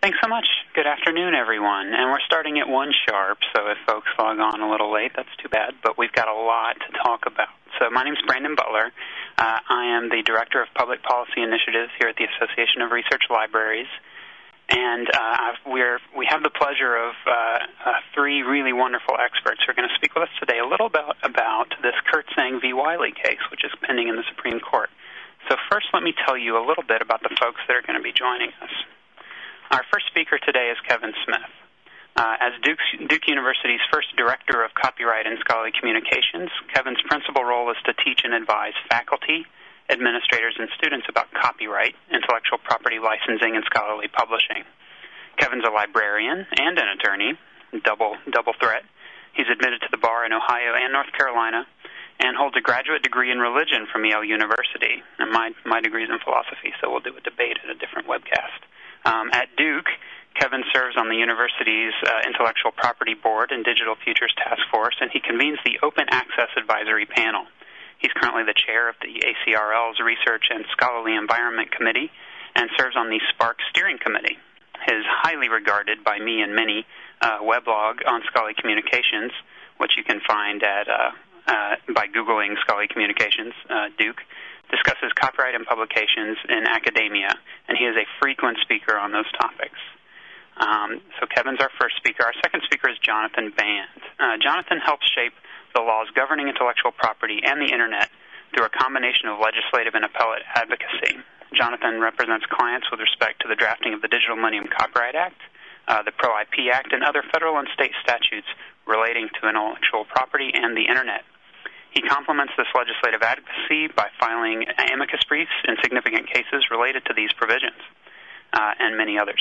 Thanks so much. Good afternoon, everyone. And we're starting at 1 sharp, so if folks log on a little late, that's too bad, but we've got a lot to talk about. So my name is Brandon Butler. Uh, I am the Director of Public Policy Initiatives here at the Association of Research Libraries. And uh, we're, we have the pleasure of uh, uh, three really wonderful experts who are going to speak with us today a little bit about this Kirtsaeng v. Wiley case, which is pending in the Supreme Court. So first, let me tell you a little bit about the folks that are going to be joining us. Our first speaker today is Kevin Smith. Uh, as Duke, Duke University's first director of copyright and scholarly communications, Kevin's principal role is to teach and advise faculty, administrators, and students about copyright, intellectual property licensing, and scholarly publishing. Kevin's a librarian and an attorney, double double threat. He's admitted to the bar in Ohio and North Carolina, and holds a graduate degree in religion from Yale University. And my my degree is in philosophy, so we'll do a debate at a different webcast. Um, at Duke, Kevin serves on the university's uh, Intellectual Property Board and Digital Futures Task Force, and he convenes the Open Access Advisory Panel. He's currently the chair of the ACRL's Research and Scholarly Environment Committee and serves on the SPARC Steering Committee. His highly regarded by me and many uh, weblog on scholarly communications, which you can find at uh, uh, by googling scholarly communications, uh, Duke, discusses copyright and publications in academia, and he is a frequent speaker on those topics. Um, so Kevin's our first speaker. Our second speaker is Jonathan Band. Uh, Jonathan helps shape the laws governing intellectual property and the Internet through a combination of legislative and appellate advocacy. Jonathan represents clients with respect to the drafting of the Digital Millennium Copyright Act, uh, the Pro IP Act, and other federal and state statutes relating to intellectual property and the Internet. He complements this legislative advocacy by filing amicus briefs in significant cases related to these provisions uh, and many others.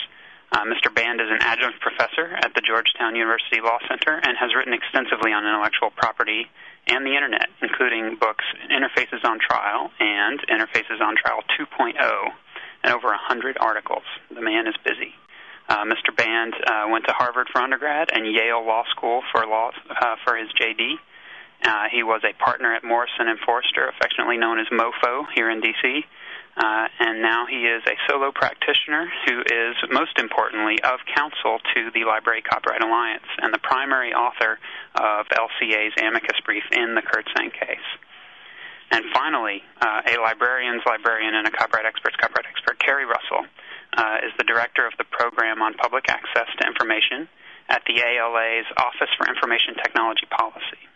Uh, Mr. Band is an adjunct professor at the Georgetown University Law Center and has written extensively on intellectual property and the Internet, including books Interfaces on Trial and Interfaces on Trial 2.0, and over 100 articles. The man is busy. Uh, Mr. Band uh, went to Harvard for undergrad and Yale Law School for law uh, for his JD. Uh, he was a partner at Morrison and Foerster, affectionately known as MoFo, here in D.C. Uh, and now he is a solo practitioner who is, most importantly, of counsel to the Library Copyright Alliance and the primary author of LCA's amicus brief in the Kirtsaeng case. And finally, uh, a librarian's librarian and a copyright expert's copyright expert, Carrie Russell, uh, is the director of the program on public access to information at the ALA's Office for Information Technology Policy.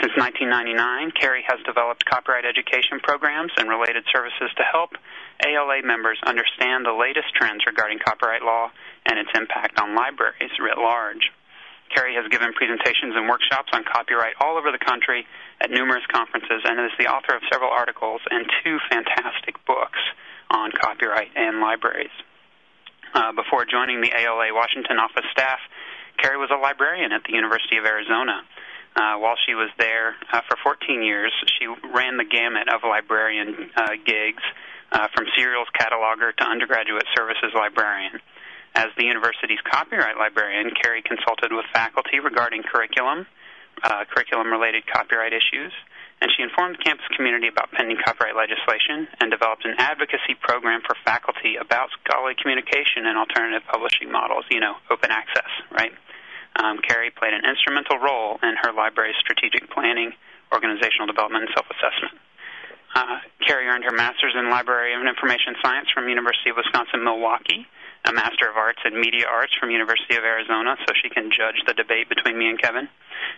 Since 1999, Carrie has developed copyright education programs and related services to help ALA members understand the latest trends regarding copyright law and its impact on libraries writ large. Carrie has given presentations and workshops on copyright all over the country at numerous conferences and is the author of several articles and two fantastic books on copyright and libraries. Uh, before joining the ALA Washington office staff, Carrie was a librarian at the University of Arizona. Uh, while she was there uh, for 14 years, she ran the gamut of librarian uh, gigs, uh, from serials cataloger to undergraduate services librarian. As the university's copyright librarian, Carrie consulted with faculty regarding curriculum, uh, curriculum-related copyright issues, and she informed the campus community about pending copyright legislation and developed an advocacy program for faculty about scholarly communication and alternative publishing models, you know, open access, right? Um, Carrie played an instrumental role in her library's strategic planning, organizational development, and self-assessment. Uh, Carrie earned her master's in Library and Information Science from University of Wisconsin-Milwaukee, a Master of Arts in Media Arts from University of Arizona, so she can judge the debate between me and Kevin.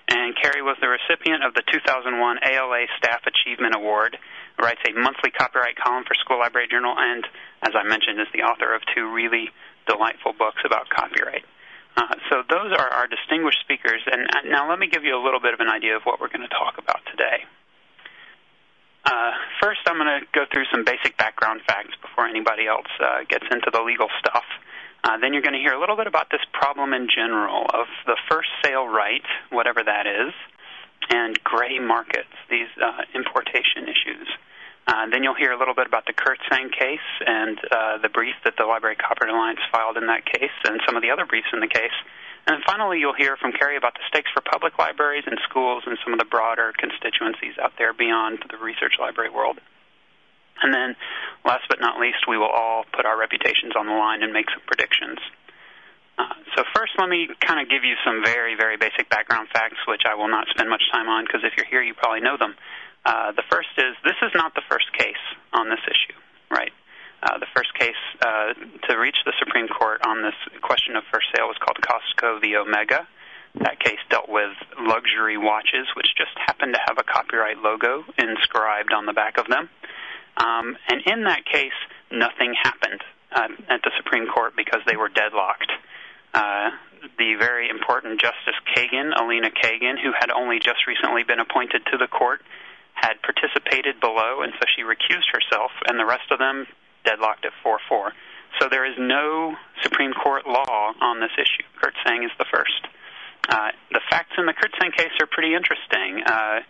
And Carrie was the recipient of the 2001 ALA Staff Achievement Award, writes a monthly copyright column for School Library Journal, and, as I mentioned, is the author of two really delightful books about copyright. Uh, so those are our distinguished speakers. And uh, now let me give you a little bit of an idea of what we're going to talk about today. Uh, first, I'm going to go through some basic background facts before anybody else uh, gets into the legal stuff. Uh, then you're going to hear a little bit about this problem in general of the first sale right, whatever that is, and gray markets, these importation issues. Uh, then you'll hear a little bit about the Kirtsaeng case and uh, the brief that the Library Copyright Alliance filed in that case and some of the other briefs in the case. And finally, you'll hear from Carrie about the stakes for public libraries and schools and some of the broader constituencies out there beyond the research library world. And then, last but not least, we will all put our reputations on the line and make some predictions. So first, let me kind of give you some very, very basic background facts, which I will not spend much time on because if you're here, you probably know them. Uh, the first is this is not the first case on this issue, right? Uh, the first case uh, to reach the Supreme Court on this question of first sale was called Costco v. Omega. That case dealt with luxury watches, which just happened to have a copyright logo inscribed on the back of them. Um, and in that case, nothing happened at the Supreme Court because they were deadlocked. The very important Justice Kagan, Elena Kagan, who had only just recently been appointed to the court, had participated below, and so she recused herself, and the rest of them deadlocked at 4 4. So there is no Supreme Court law on this issue. Kirtsaeng is the first. Uh, the facts in the Kirtsaeng case are pretty interesting. Uh,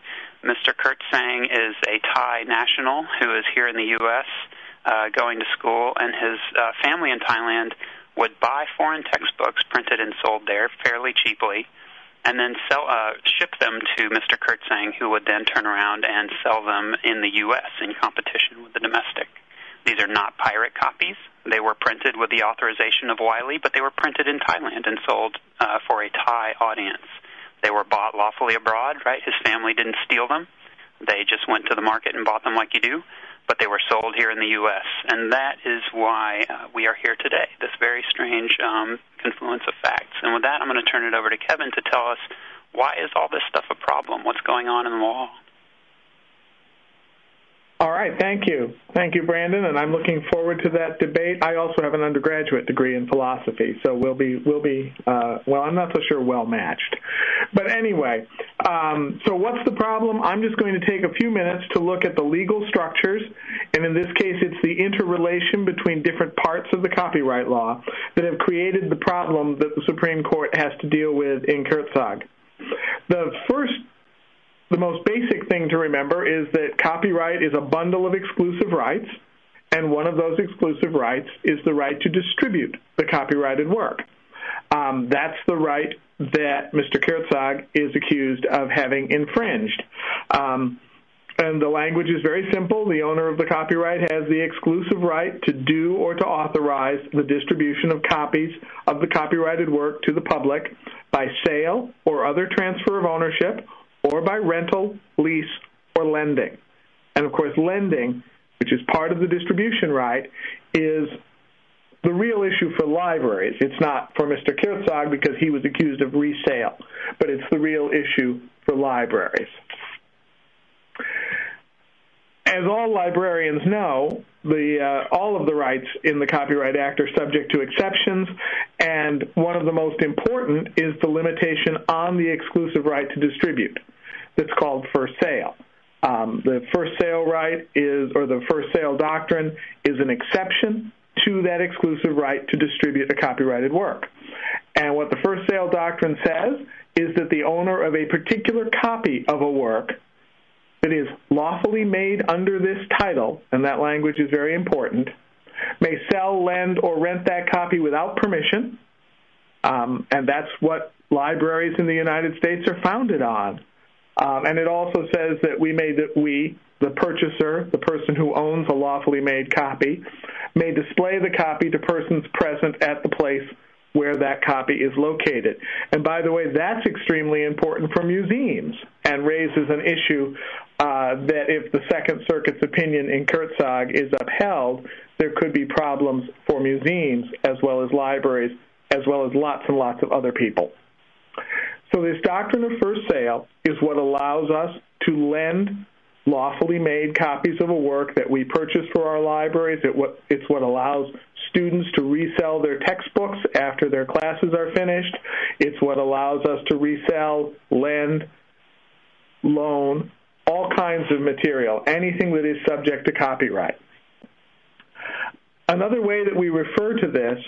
Mr. Kirtsaeng is a Thai national who is here in the U.S. Uh, going to school, and his uh, family in Thailand would buy foreign textbooks printed and sold there fairly cheaply, and then sell uh, ship them to Mr. Kirtsaeng, who would then turn around and sell them in the U.S. in competition with the domestic. These are not pirate copies. They were printed with the authorization of Wiley, but they were printed in Thailand and sold uh, for a Thai audience. They were bought lawfully abroad, right? His family didn't steal them. They just went to the market and bought them like you do, but they were sold here in the U.S. And that is why uh, we are here today, this very strange um, confluence of facts. And with that, I'm going to turn it over to Kevin to tell us why is all this stuff a problem? What's going on in the law? All right, thank you. Thank you, Brandon, and I'm looking forward to that debate. I also have an undergraduate degree in philosophy, so we'll be we'll be uh, well. I'm not so sure well matched, but anyway. Um, so what's the problem? I'm just going to take a few minutes to look at the legal structures, and in this case, it's the interrelation between different parts of the copyright law that have created the problem that the Supreme Court has to deal with in Kirtsaeng. The first the most basic thing to remember is that copyright is a bundle of exclusive rights, and one of those exclusive rights is the right to distribute the copyrighted work. Um, that's the right that Mr. Kirtsaeng is accused of having infringed. Um, and the language is very simple. The owner of the copyright has the exclusive right to do or to authorize the distribution of copies of the copyrighted work to the public by sale or other transfer of ownership or by rental, lease, or lending. And of course, lending, which is part of the distribution right, is the real issue for libraries. It's not for Mr. Kirtsaeng because he was accused of resale, but it's the real issue for libraries. As all librarians know, the, uh, all of the rights in the Copyright Act are subject to exceptions, and one of the most important is the limitation on the exclusive right to distribute that's called first sale. Um, the first sale right is, or the first sale doctrine is an exception to that exclusive right to distribute a copyrighted work. And what the first sale doctrine says is that the owner of a particular copy of a work that is lawfully made under this title, and that language is very important, may sell, lend, or rent that copy without permission. Um, and that's what libraries in the United States are founded on. Um, and it also says that we may that we, the purchaser, the person who owns a lawfully made copy, may display the copy to persons present at the place where that copy is located. And by the way, that's extremely important for museums and raises an issue uh, that if the Second Circuit's opinion in Kirtsaeng is upheld, there could be problems for museums as well as libraries, as well as lots and lots of other people. So this doctrine of first sale is what allows us to lend lawfully made copies of a work that we purchase for our libraries. it's what allows students to resell their textbooks after their classes are finished. It's what allows us to resell, lend, loan, all kinds of material, anything that is subject to copyright. Another way that we refer to this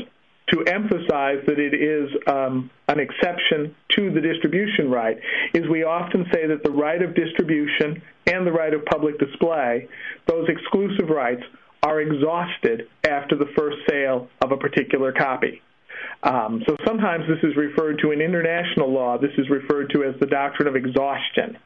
to emphasize that it is um, an exception to the distribution right is we often say that the right of distribution and the right of public display, those exclusive rights, are exhausted after the first sale of a particular copy. Um, so sometimes this is referred to in international law, this is referred to as the doctrine of exhaustion.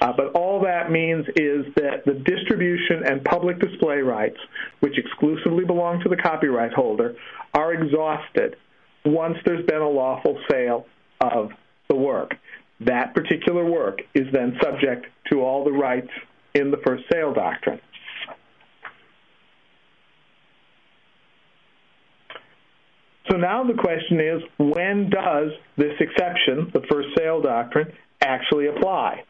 Uh, but all that means is that the distribution and public display rights, which exclusively belong to the copyright holder, are exhausted once there's been a lawful sale of the work. That particular work is then subject to all the rights in the first sale doctrine. So now the question is when does this exception, the first sale doctrine, actually apply?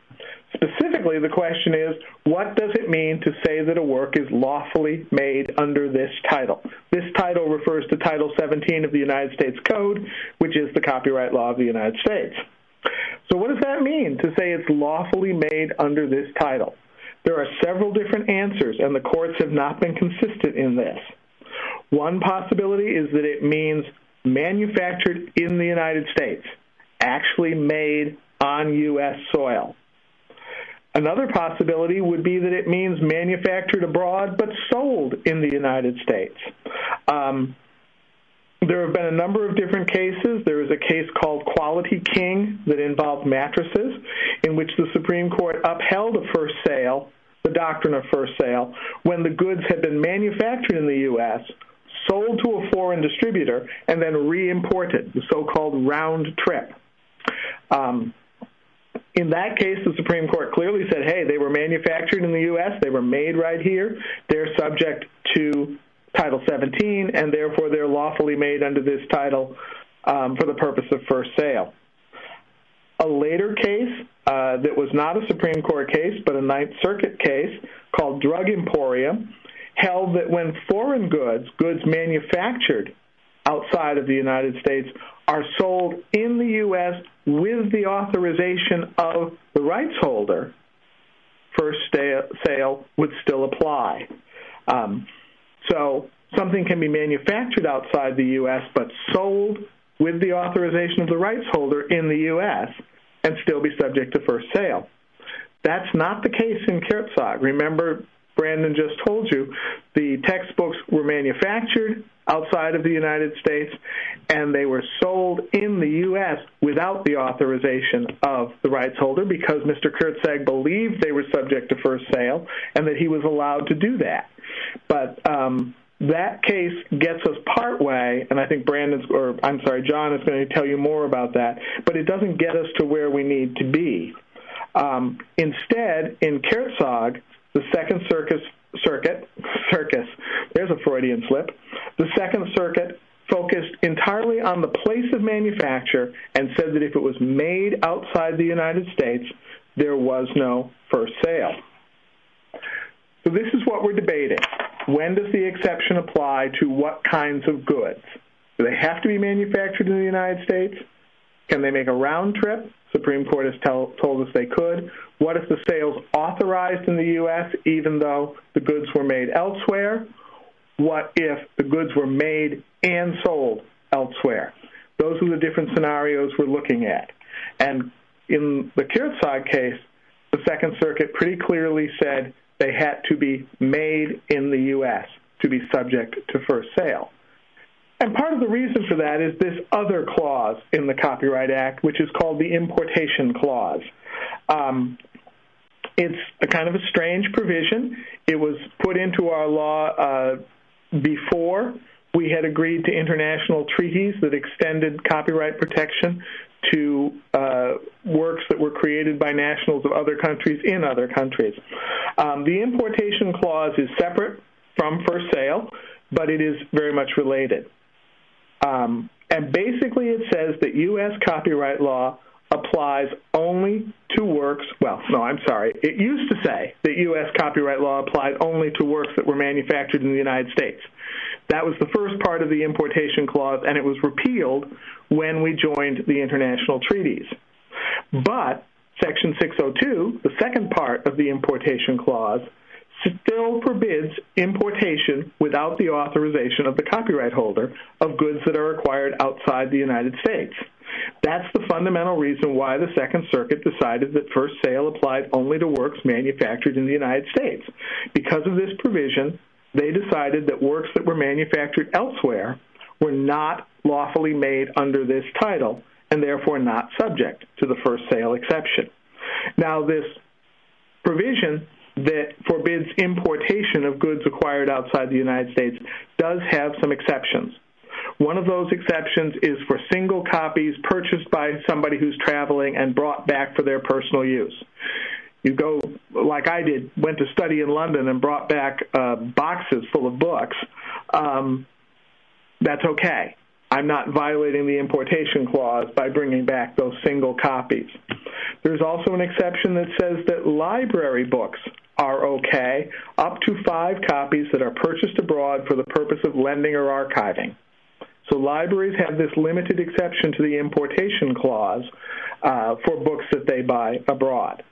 Specifically, the question is what does it mean to say that a work is lawfully made under this title? This title refers to Title 17 of the United States Code, which is the copyright law of the United States. So, what does that mean to say it's lawfully made under this title? There are several different answers, and the courts have not been consistent in this. One possibility is that it means manufactured in the United States, actually made on U.S. soil. Another possibility would be that it means manufactured abroad but sold in the United States. Um, there have been a number of different cases. There is a case called Quality King that involved mattresses, in which the Supreme Court upheld a first sale, the doctrine of first sale, when the goods had been manufactured in the U.S., sold to a foreign distributor, and then re-imported, the so-called round trip. Um, in that case, the Supreme Court clearly said, hey, they were manufactured in the U.S., they were made right here, they're subject to Title 17, and therefore they're lawfully made under this title um, for the purpose of first sale. A later case uh, that was not a Supreme Court case, but a Ninth Circuit case called Drug Emporium, held that when foreign goods, goods manufactured outside of the United States, are sold in the U.S. with the authorization of the rights holder, first sale would still apply. Um, so something can be manufactured outside the U.S. but sold with the authorization of the rights holder in the U.S. and still be subject to first sale. That's not the case in Kirtsaeng. Remember, Brandon just told you, the textbooks were manufactured outside of the United States and they were sold in the U.S. without the authorization of the rights holder because Mr. Kirtsaeng believed they were subject to first sale and that he was allowed to do that. But um, that case gets us part way, and I think Brandon's, or I'm sorry, John is going to tell you more about that, but it doesn't get us to where we need to be. Um, instead, in Kirtsaeng, the Second Circus, Circuit, Circus, there's a Freudian slip, the Second Circuit focused entirely on the place of manufacture and said that if it was made outside the United States, there was no first sale. So this is what we're debating. When does the exception apply to what kinds of goods? Do they have to be manufactured in the United States? Can they make a round trip? Supreme Court has tell, told us they could. What if the sales authorized in the U.S. even though the goods were made elsewhere? What if the goods were made and sold elsewhere? Those are the different scenarios we're looking at. And in the Kirtsaeng case, the Second Circuit pretty clearly said they had to be made in the U.S. to be subject to first sale. And part of the reason for that is this other clause in the Copyright Act, which is called the importation clause. Um, it's a kind of a strange provision. It was put into our law uh, before we had agreed to international treaties that extended copyright protection to uh, works that were created by nationals of other countries in other countries. Um, the importation clause is separate from first sale, but it is very much related. Um, and basically, it says that U.S. copyright law applies only to works. Well, no, I'm sorry. It used to say that U.S. copyright law applied only to works that were manufactured in the United States. That was the first part of the importation clause, and it was repealed when we joined the international treaties. But Section 602, the second part of the importation clause, still forbids importation without the authorization of the copyright holder of goods that are acquired outside the United States. That's the fundamental reason why the Second Circuit decided that first sale applied only to works manufactured in the United States. Because of this provision, they decided that works that were manufactured elsewhere were not lawfully made under this title and therefore not subject to the first sale exception. Now, this provision that forbids importation of goods acquired outside the United States does have some exceptions. One of those exceptions is for single copies purchased by somebody who's traveling and brought back for their personal use. You go, like I did, went to study in London and brought back uh, boxes full of books. Um, that's okay. I'm not violating the importation clause by bringing back those single copies. There's also an exception that says that library books are okay, up to five copies that are purchased abroad for the purpose of lending or archiving. So libraries have this limited exception to the importation clause uh, for books that they buy abroad.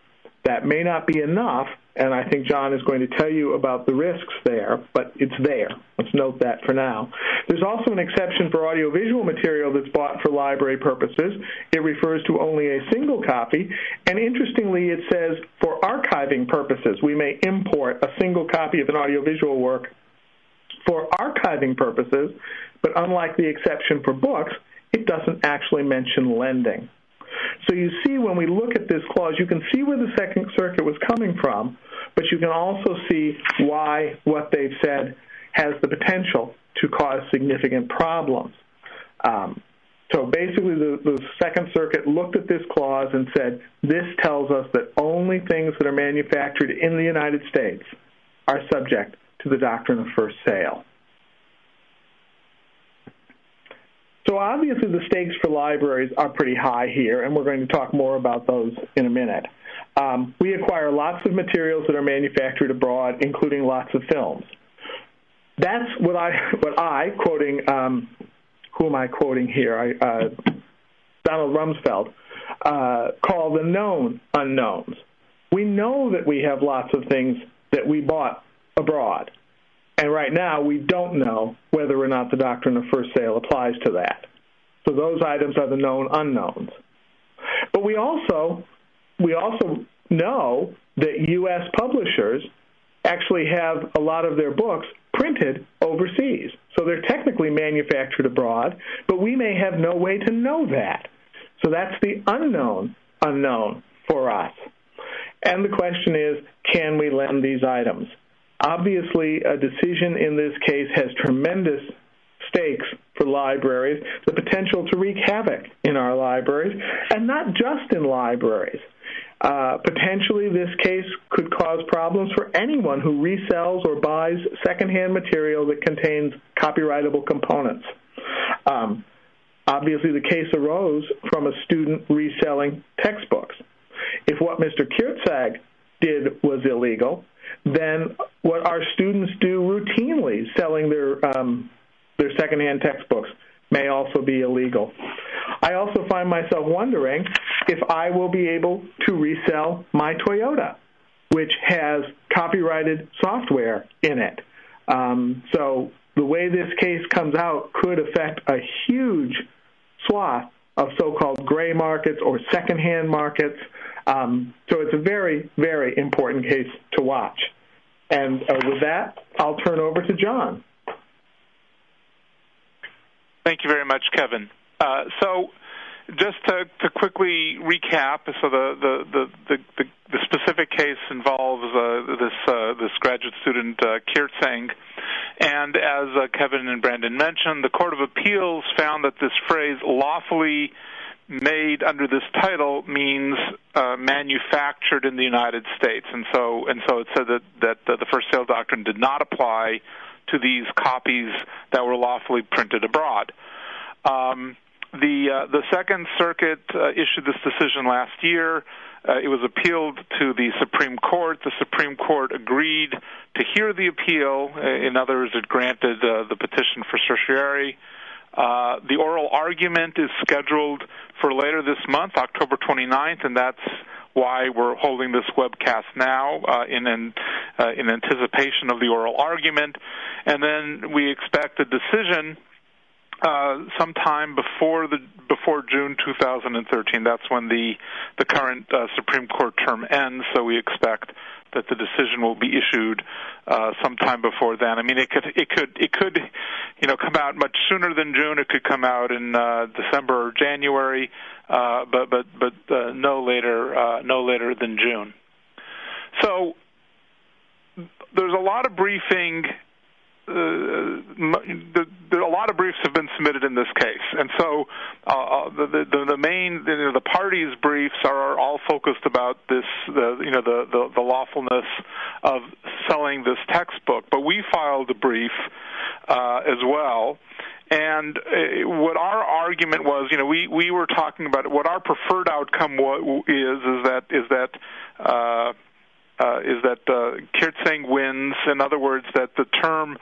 That may not be enough, and I think John is going to tell you about the risks there, but it's there. Let's note that for now. There's also an exception for audiovisual material that's bought for library purposes. It refers to only a single copy, and interestingly, it says for archiving purposes, we may import a single copy of an audiovisual work for archiving purposes, but unlike the exception for books, it doesn't actually mention lending. So you see, when we look at this clause, you can see where the Second Circuit was coming from, but you can also see why what they've said has the potential to cause significant problems. Um, so basically, the, the, Second Circuit looked at this clause and said, this tells us that only things that are manufactured in the United States are subject to the doctrine of first sale. So obviously the stakes for libraries are pretty high here, and we're going to talk more about those in a minute. Um, we acquire lots of materials that are manufactured abroad, including lots of films. That's what I, what I quoting, um, who am I quoting here? I, uh, Donald Rumsfeld, uh, call the known unknowns. We know that we have lots of things that we bought abroad. And right now, we don't know whether or not the doctrine of first sale applies to that. So those items are the known unknowns. But we also we also know that U.S. publishers actually have a lot of their books printed overseas. So they're technically manufactured abroad, but we may have no way to know that. So that's the unknown unknown for us. And the question is, can we lend these items? Obviously, a decision in this case has tremendous stakes for libraries, the potential to wreak havoc in our libraries, and not just in libraries. Uh, potentially, this case could cause problems for anyone who resells or buys secondhand material that contains copyrightable components. Um, obviously, the case arose from a student reselling textbooks. If what Mr. Kirtsaeng did was illegal, then what our students do routinely, selling their um, their secondhand textbooks, may also be illegal. I also find myself wondering if I will be able to resell my Toyota, which has copyrighted software in it. Um, so the way this case comes out could affect a huge swath of so-called gray markets or secondhand markets. Um, so it's a very, very important case to watch. And uh, with that, I'll turn over to John. Thank you very much, Kevin. Uh, so, just to, quickly recap, so the specific case involves uh, this uh, this graduate student Kirtsaeng, and as Kevin and Brandon mentioned, the Court of Appeals found that this phrase "lawfully made under this title means manufactured in the United States, and so and so it said that that the first sale doctrine did not apply to these copies that were lawfully printed abroad. Um, the uh, the Second Circuit uh, issued this decision last year. Uh, it was appealed to the Supreme Court. The Supreme Court agreed to hear the appeal. Uh, in other words, it granted the petition for certiorari. Uh, the oral argument is scheduled for later this month, October 29th, and that's why we're holding this webcast now uh, in in, uh, in anticipation of the oral argument, and then we expect a decision uh, sometime before the before June 2013. That's when the the current uh, Supreme Court term ends. So we expect that the decision will be issued uh, sometime before then. I mean, it could it could it could you know come out much sooner than June. It could come out in uh, December or January, uh, but but but uh, no later uh, no later than June. So there's a lot of briefing the, the, a lot of briefs have been submitted in this case, and so uh, uh the, the the main you know, the parties' briefs are all focused about this the you know the, the the lawfulness of selling this textbook. But we filed a brief uh, as well. And uh, what our argument was, you know, we, we were talking about what our preferred outcome was, is is that is that uh, is that uh, Kirtsaeng wins. In other words, that the term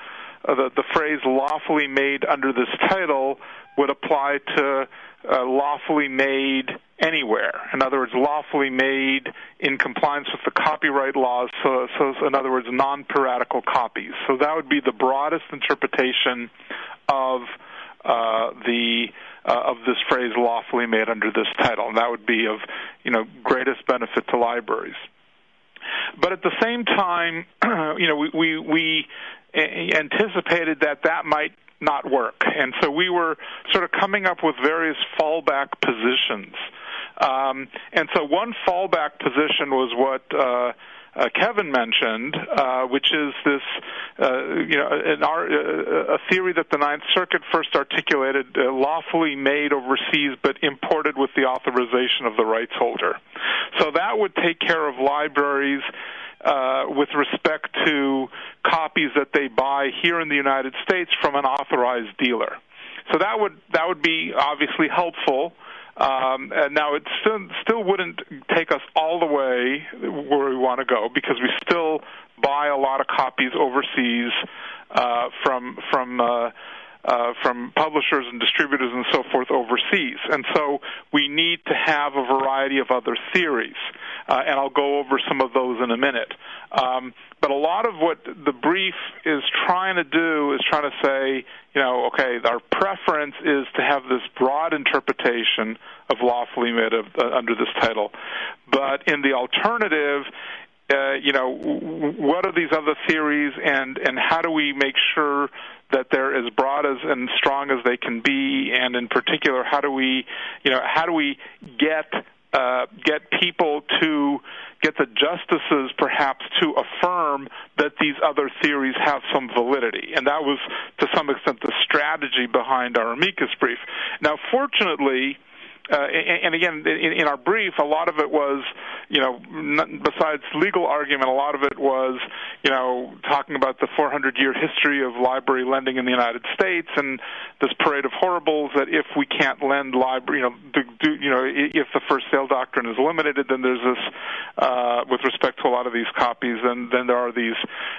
uh, the, the phrase lawfully made under this title would apply to uh, lawfully made anywhere. In other words, lawfully made in compliance with the copyright laws. So, so in other words, non-piratical copies. So that would be the broadest interpretation of uh, the uh, of this phrase "lawfully made" under this title, and that would be of you know greatest benefit to libraries. But at the same time, you know, we, we, we anticipated that that might not work. And so we were sort of coming up with various fallback positions. Um, and so one fallback position was what uh, Kevin mentioned, uh, which is this, uh, you know, uh, a theory that the Ninth Circuit first articulated, uh, lawfully made overseas but imported with the authorization of the rights holder. So that would take care of libraries uh, with respect to copies that they buy here in the United States from an authorized dealer. So that would that would be obviously helpful. Um, and now it still still wouldn't take us all the way where we want to go because we still buy a lot of copies overseas uh, from from uh, uh, from publishers and distributors and so forth overseas. And so we need to have a variety of other theories. Uh, and I'll go over some of those in a minute. Um, but a lot of what the brief is trying to do is trying to say, you know, okay, our preference is to have this broad interpretation of lawfully made of, uh, under this title. But in the alternative, uh, you know, what are these other theories, and and how do we make sure that they're as broad as and strong as they can be, and in particular, how do we, you know, how do we get uh, get people to get the justices perhaps to affirm that these other theories have some validity. And that was, to some extent, the strategy behind our amicus brief. Now, fortunately, uh, and, again, in, our brief, a lot of it was, you know, besides legal argument, a lot of it was, you know, talking about the 400-year history of library lending in the United States and this parade of horribles that if we can't lend library, you know, do, you know, if the first sale doctrine is eliminated, then there's this, uh, with respect to a lot of these copies, then then there are these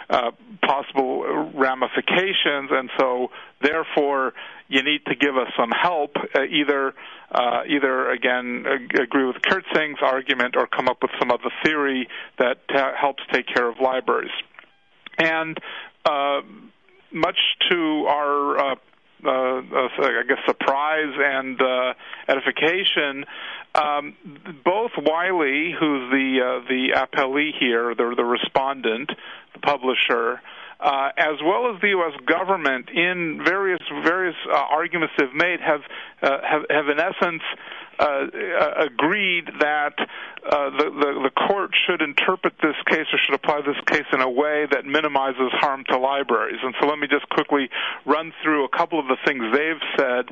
uh, possible ramifications, and so therefore you need to give us some help, uh, either uh, either again agree with Kirtsaeng's argument or come up with some other theory that helps take care of libraries. And uh, much to our uh, uh, uh, I guess surprise and uh, edification. Um, both Wiley, who's the uh, the appellee here, the the respondent, the publisher, uh, as well as the U.S. government, in various various uh, arguments they've made, have uh, have, have in essence uh, uh, agreed that uh, the, the the court should interpret this case or should apply this case in a way that minimizes harm to libraries. And so, let me just quickly run through a couple of the things they've said,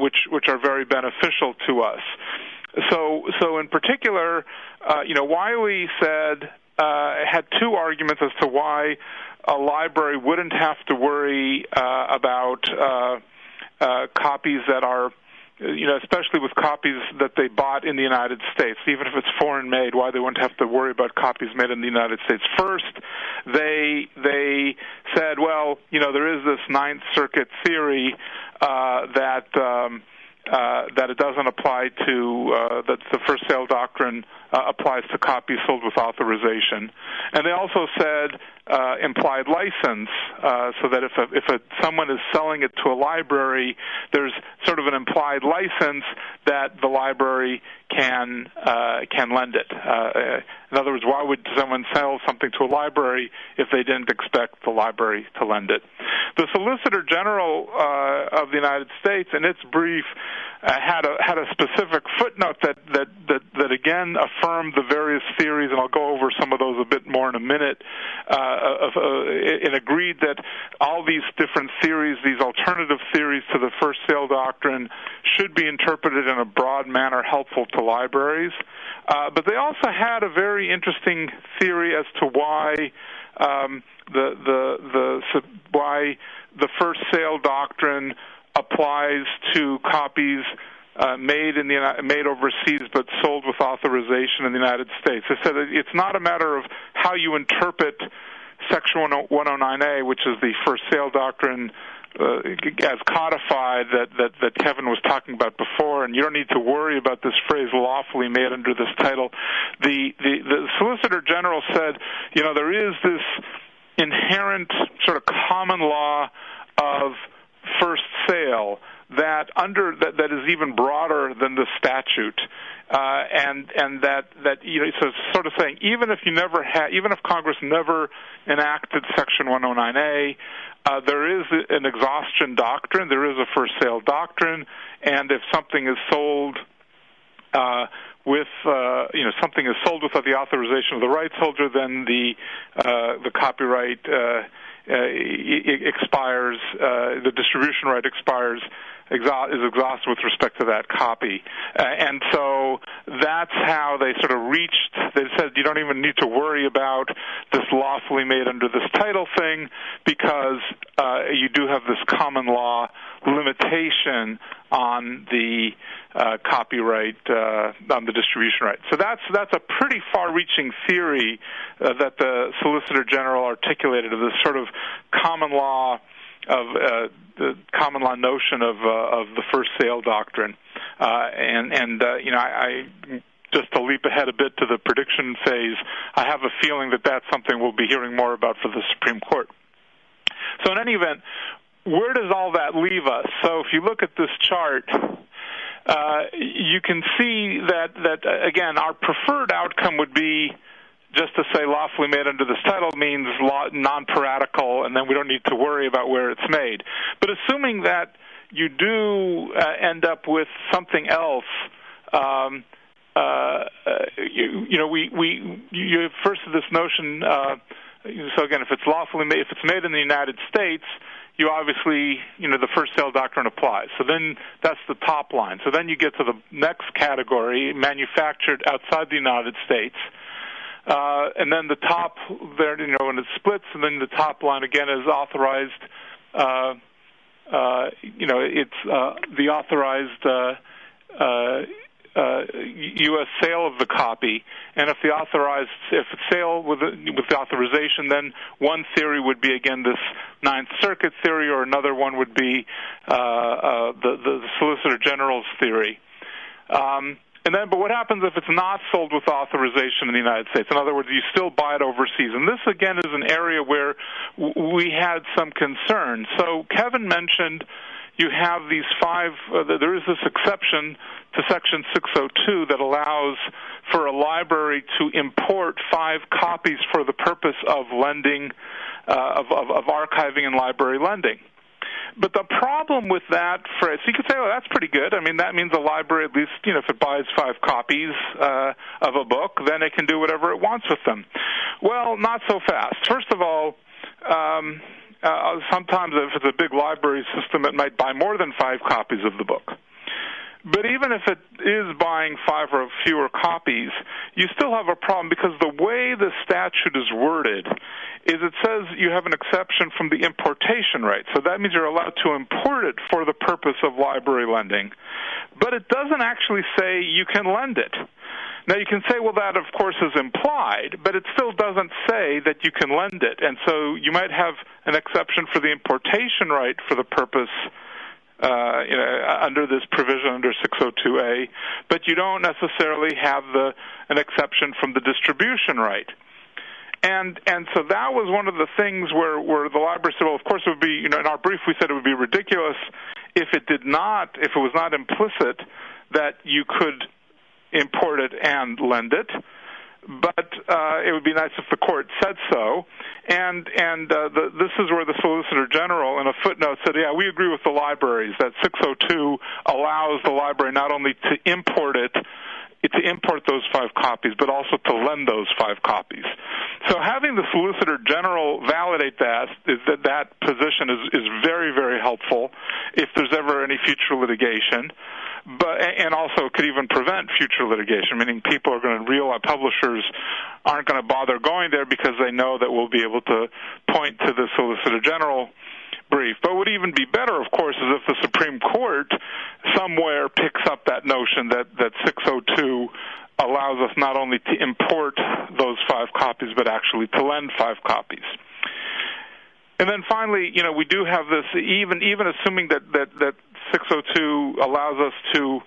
which which are very beneficial to us. So, so in particular, you know, Wiley said had two arguments as to why a library wouldn't have to worry uh, about uh, uh, copies that are you know, especially with copies that they bought in the United States, even if it's foreign made, why they wouldn't have to worry about copies made in the United States. First, they they said, well, you know, there is this Ninth Circuit theory uh, that um, uh, that it doesn't apply to uh, that the first sale doctrine uh, applies to copies sold with authorization, and they also said uh, implied license, uh, so that if a, if a, someone is selling it to a library, there's sort of an implied license that the library can uh, can lend it. Uh, in other words, why would someone sell something to a library if they didn't expect the library to lend it? The Solicitor General uh, of the United States, in its brief, uh, had a had a specific footnote that, that that that again affirmed the various theories, and I'll go over some of those a bit more in a minute. Uh, uh, and agreed that all these different theories, these alternative theories to the first sale doctrine, should be interpreted in a broad manner helpful to libraries. Uh, but they also had a very interesting theory as to why um, the the the why the first sale doctrine applies to copies uh, made in the made overseas but sold with authorization in the United States. They said it's not a matter of how you interpret Section 109A, which is the first sale doctrine uh, as codified that, that that Kevin was talking about before, and you don't need to worry about this phrase "lawfully made" under this title. The the, the Solicitor General said, you know, there is this inherent sort of common law of first sale that under that, that is even broader than the statute uh, and and that that you know so sort of saying even if you never had even if Congress never enacted Section 109A, uh, there is an exhaustion doctrine, there is a first sale doctrine, and if something is sold uh, with uh, you know something is sold without the authorization of the rights holder, then the uh, the copyright uh, expires, uh, the distribution right expires is exhausted with respect to that copy. Uh, and so that's how they sort of reached, they said you don't even need to worry about this lawfully made under this title thing because uh, you do have this common law limitation on the uh, copyright uh, on the distribution right. So that's that's a pretty far-reaching theory uh, that the Solicitor General articulated of this sort of common law of uh, the common law notion of uh, of the first sale doctrine, uh, and and uh, you know I, I just to leap ahead a bit to the prediction phase, I have a feeling that that's something we'll be hearing more about for the Supreme Court. So in any event, where does all that leave us? So if you look at this chart, uh, you can see that that uh, again our preferred outcome would be just to say lawfully made under this title means non-piratical, and then we don't need to worry about where it's made. But assuming that you do uh, end up with something else, um, uh, uh you, you, know, we we you first this notion. Uh, so again, if it's lawfully made, if it's made in the United States, you obviously, you know, the first sale doctrine applies. So then that's the top line. So then you get to the next category, manufactured outside the United States. Uh, and then the top there, you know, when it splits, and then the top line again is authorized. Uh, uh, you know, it's uh, the authorized uh, uh, uh, U.S. sale of the copy, and if the authorized, if it's sale with the, with the authorization, then one theory would be again this Ninth Circuit theory, or another one would be uh, uh, the the Solicitor General's theory. Um, and then, but what happens if it's not sold with authorization in the United States? In other words, you still buy it overseas. And this, again, is an area where we had some concern. So Kevin mentioned you have these five, uh, there is this exception to Section 602 that allows for a library to import five copies for the purpose of lending, uh, of, of, of archiving and library lending. But the problem with that phrase, so you could say, "Oh, that's pretty good." I mean, that means a library, at least, you know, if it buys five copies uh, of a book, then it can do whatever it wants with them. Well, not so fast. First of all, um, uh, sometimes if it's a big library system, it might buy more than five copies of the book. But even if it is buying five or fewer copies, you still have a problem because the way the statute is worded is it says you have an exception from the importation right. So that means you're allowed to import it for the purpose of library lending. But it doesn't actually say you can lend it. Now you can say, well, that of course is implied, but it still doesn't say that you can lend it. And so you might have an exception for the importation right for the purpose uh, you know, under this provision under 602A, but you don't necessarily have the an exception from the distribution right. And and so that was one of the things where where the library said, well, of course it would be, you know, in our brief we said it would be ridiculous if it did not, if it was not implicit that you could import it and lend it. But uh, it would be nice if the court said so. And and uh, the, this is where the Solicitor General, in a footnote, said, "Yeah, we agree with the libraries that 602 allows the library not only to import it." to import those five copies, but also to lend those five copies. So having the Solicitor General validate that is that that position is, is very, very helpful if there's ever any future litigation but and also could even prevent future litigation. Meaning, people are going to realize uh, publishers aren't going to bother going there because they know that we'll be able to point to the Solicitor General brief. But would even be better, of course, is if the Supreme Court somewhere picks up that notion that that 602 allows us not only to import those five copies, but actually to lend five copies. And then finally, you know, we do have this even even assuming that that that 602 allows us to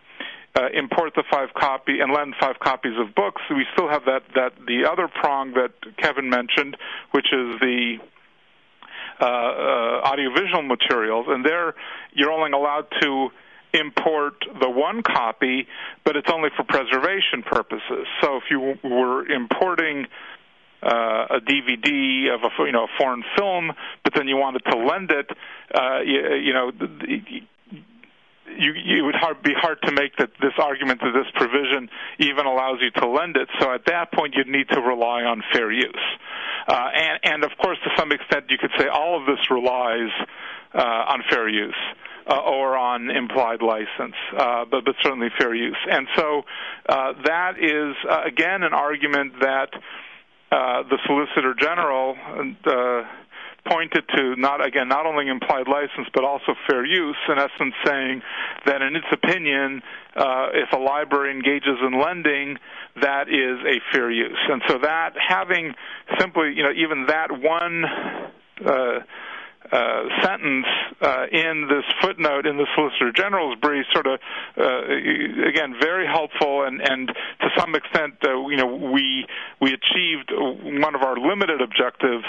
uh, import the five copy and lend five copies of books. We still have that that the other prong that Kevin mentioned, which is the uh, uh, audiovisual materials, and there you're only allowed to import the one copy, but it's only for preservation purposes. So if you were importing uh, a DVD of a you know a foreign film, but then you wanted to lend it, uh, you, you know you, it would hard, be hard to make that this argument that this provision even allows you to lend it. So at that point, you'd need to rely on fair use. Uh, and, and of course, to some extent, you could say all of this relies uh, on fair use. Uh, or on implied license, uh, but, but certainly fair use. And so uh, that is, uh, again, an argument that uh, the Solicitor General uh, pointed to not again not only implied license but also fair use in essence saying that in its opinion uh, if a library engages in lending that is a fair use. And so that having simply you know even that one uh, sentence uh, in this footnote in the Solicitor General's brief, sort of uh, again very helpful, and, and to some extent, uh, you know, we we achieved one of our limited objectives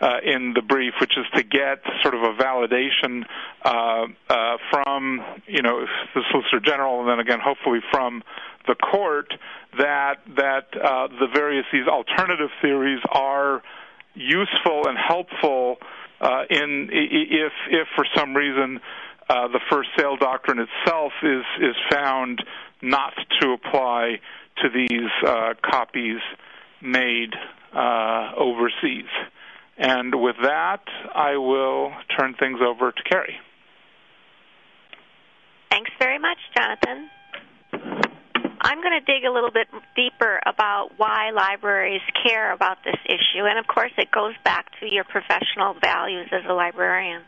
uh, in the brief, which is to get sort of a validation uh, uh, from you know the Solicitor General, and then again hopefully from the court that that uh, the various these alternative theories are useful and helpful uh, in if if for some reason uh, the first sale doctrine itself is is found not to apply to these uh, copies made uh, overseas. And with that, I will turn things over to Carrie. Thanks very much, Jonathan. I'm going to dig a little bit deeper about why libraries care about this issue, and of course, it goes back to your professional values as a librarian.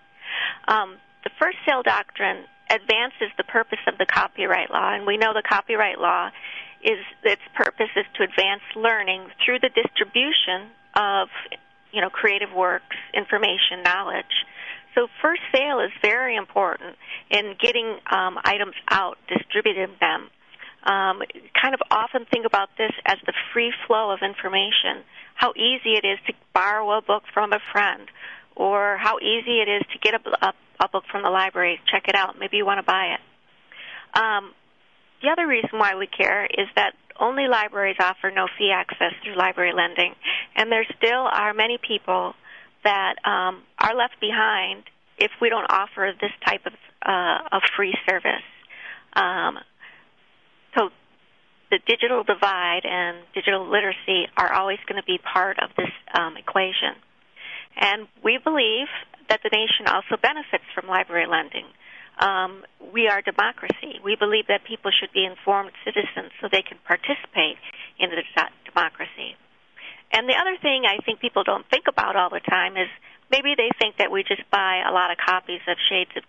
Um, the first sale doctrine advances the purpose of the copyright law, and we know the copyright law is its purpose is to advance learning through the distribution of you know creative works, information, knowledge. So first sale is very important in getting um, items out, distributing them um, kind of often think about this as the free flow of information. How easy it is to borrow a book from a friend, or how easy it is to get a, a, a book from the library. Check it out. Maybe you want to buy it. Um, the other reason why we care is that only libraries offer no fee access through library lending, and there still are many people that um, are left behind if we don't offer this type of, uh, of free service. Um, so the digital divide and digital literacy are always going to be part of this um, equation. And we believe that the nation also benefits from library lending. Um, we are democracy. We believe that people should be informed citizens so they can participate in the democracy. And the other thing I think people don't think about all the time is maybe they think that we just buy a lot of copies of Shades of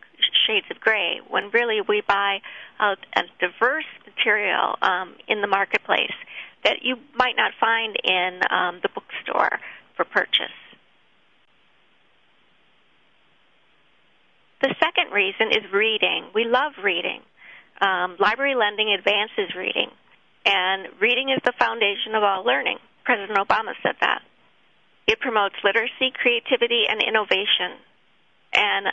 Shades of Gray, when really we buy a, a diverse material um, in the marketplace that you might not find in um, the bookstore for purchase. The second reason is reading. We love reading. Um, library lending advances reading, and reading is the foundation of all learning. President Obama said that. It promotes literacy, creativity, and innovation. And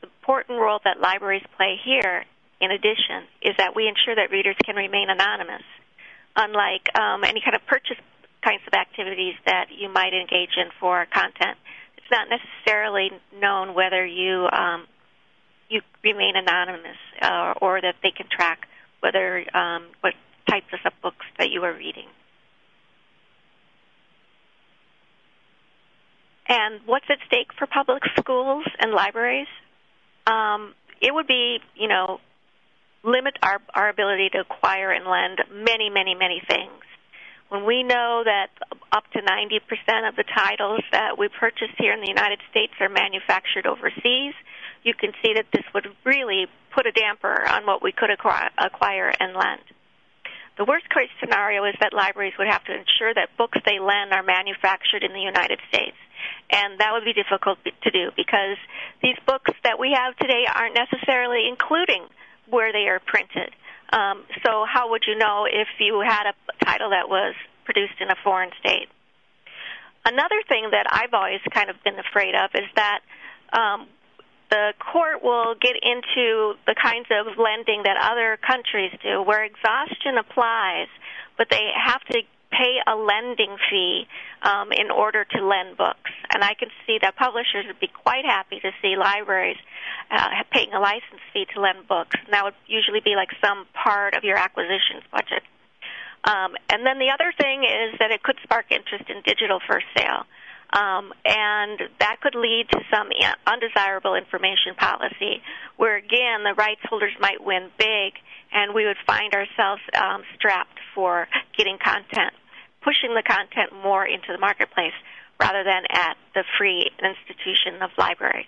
the important role that libraries play here, in addition, is that we ensure that readers can remain anonymous. Unlike um, any kind of purchase kinds of activities that you might engage in for content. It's not necessarily known whether you um, you remain anonymous uh, or that they can track whether um, what types of books that you are reading. And what's at stake for public schools and libraries? Um, it would be, you know, limit our, our ability to acquire and lend many, many, many things. When we know that up to 90% of the titles that we purchase here in the United States are manufactured overseas, you can see that this would really put a damper on what we could acquire and lend. The worst case scenario is that libraries would have to ensure that books they lend are manufactured in the United States. And that would be difficult to do because these books that we have today aren't necessarily including where they are printed. Um, so, how would you know if you had a title that was produced in a foreign state? Another thing that I've always kind of been afraid of is that um, the court will get into the kinds of lending that other countries do, where exhaustion applies, but they have to pay a lending fee um, in order to lend books. And I can see that publishers would be quite happy to see libraries uh, paying a license fee to lend books. And that would usually be like some part of your acquisitions budget. Um, and then the other thing is that it could spark interest in digital first sale. Um, and that could lead to some undesirable information policy, where again the rights holders might win big, and we would find ourselves um, strapped for getting content, pushing the content more into the marketplace rather than at the free institution of libraries.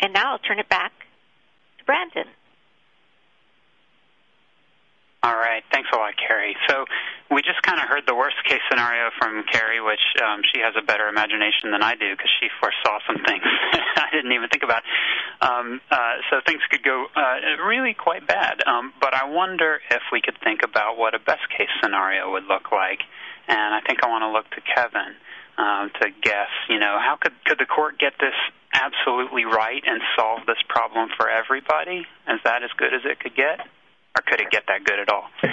And now I'll turn it back to Brandon. All right. Thanks a lot, Carrie. So we just kind of heard the worst case scenario from Carrie, which um, she has a better imagination than I do because she foresaw some things I didn't even think about. Um, uh, so things could go uh, really quite bad. Um, but I wonder if we could think about what a best case scenario would look like. And I think I want to look to Kevin um, to guess. You know, how could could the court get this absolutely right and solve this problem for everybody? Is that as good as it could get? Or could it get that good at all?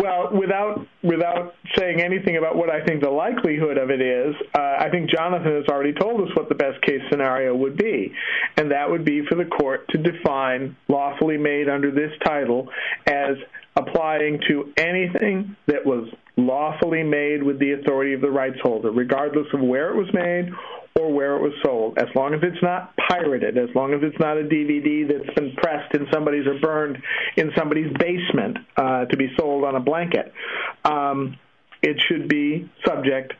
Well, without without saying anything about what I think the likelihood of it is, uh, I think Jonathan has already told us what the best case scenario would be, and that would be for the court to define lawfully made under this title as applying to anything that was lawfully made with the authority of the rights holder, regardless of where it was made or where it was sold, as long as it's not pirated, as long as it's not a DVD that's been pressed in somebody's or burned in somebody's basement uh, to be sold on a blanket. Um, it should be subject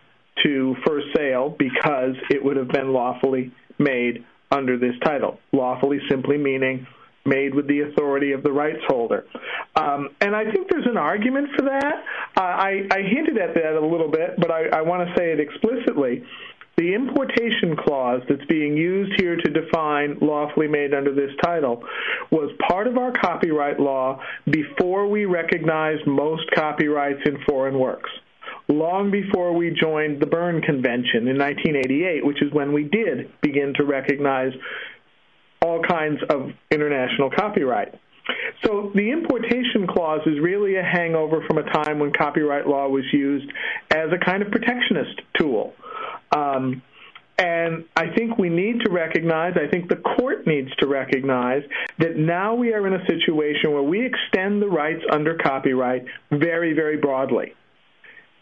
to first sale because it would have been lawfully made under this title. Lawfully simply meaning made with the authority of the rights holder. Um, and I think there's an argument for that. Uh, I, I hinted at that a little bit, but I, I want to say it explicitly. The importation clause that's being used here to define lawfully made under this title was part of our copyright law before we recognized most copyrights in foreign works long before we joined the Berne Convention in 1988, which is when we did begin to recognize all kinds of international copyright. So the importation clause is really a hangover from a time when copyright law was used as a kind of protectionist tool. Um, and I think we need to recognize, I think the court needs to recognize, that now we are in a situation where we extend the rights under copyright very, very broadly.